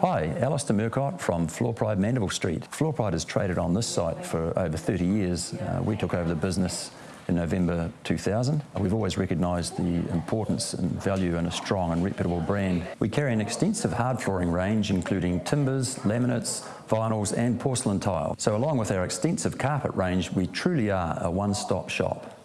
Hi, Alistair Murcott from Floor Pride Mandeville Street. Floor Pride has traded on this site for over 30 years. Uh, we took over the business in November 2000. We've always recognised the importance and value in a strong and reputable brand. We carry an extensive hard flooring range including timbers, laminates, vinyls and porcelain tile. So along with our extensive carpet range, we truly are a one-stop shop.